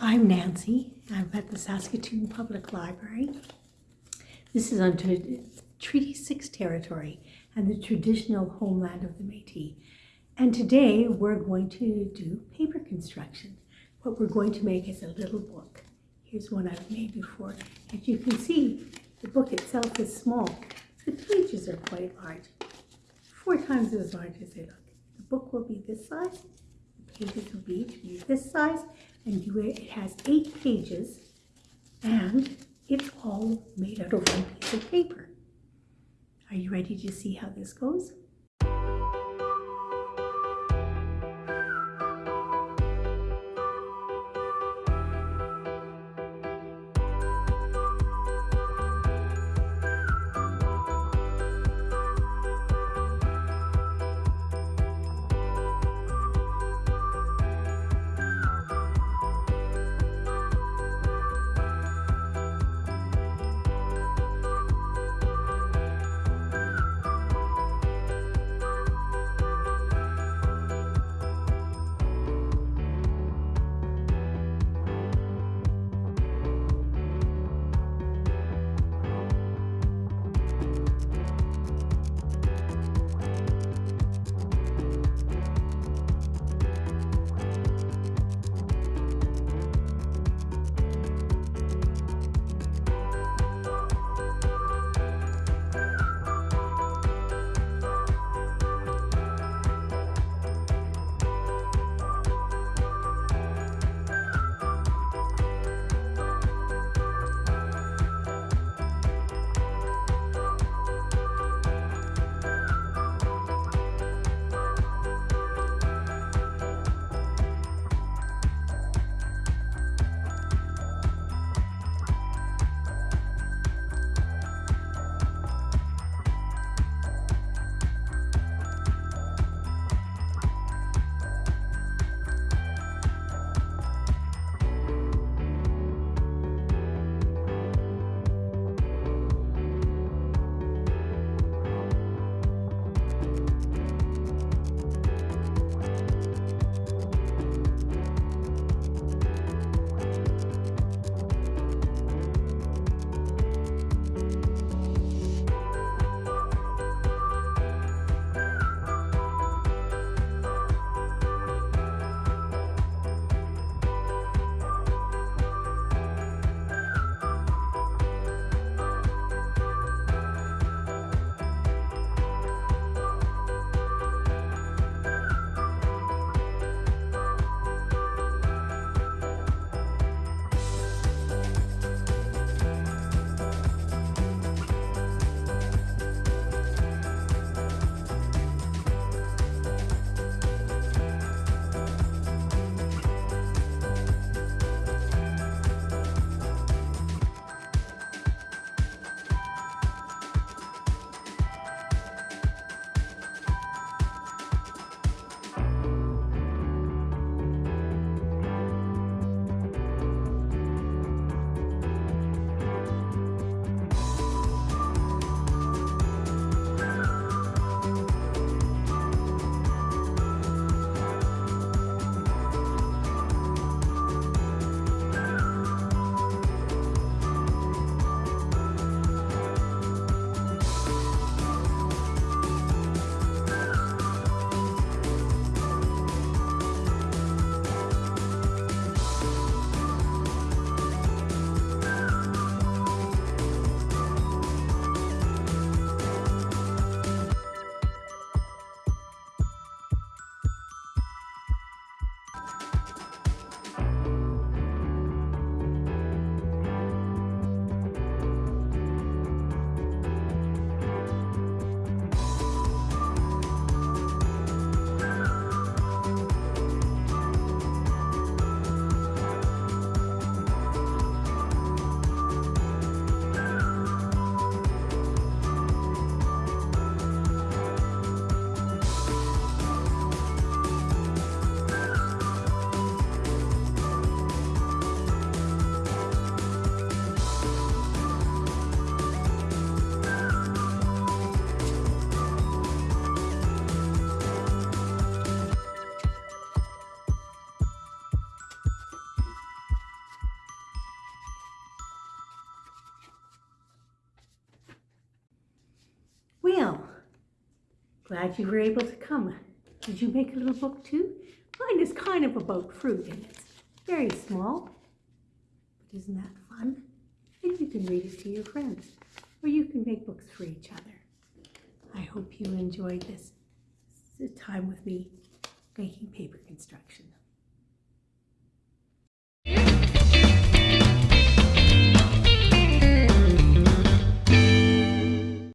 I'm Nancy. I'm at the Saskatoon Public Library. This is on Treaty 6 territory and the traditional homeland of the Métis. And today we're going to do paper construction. What we're going to make is a little book. Here's one I've made before. As you can see, the book itself is small. The pages are quite large, four times as large as they look. The book will be this size, the pages will be this size, and it has eight pages, and it's all made out of one piece of paper. Are you ready to see how this goes? Glad you were able to come. Did you make a little book too? Mine is kind of about fruit and it's very small. But isn't that fun? And you can read it to your friends or you can make books for each other. I hope you enjoyed this time with me making paper construction.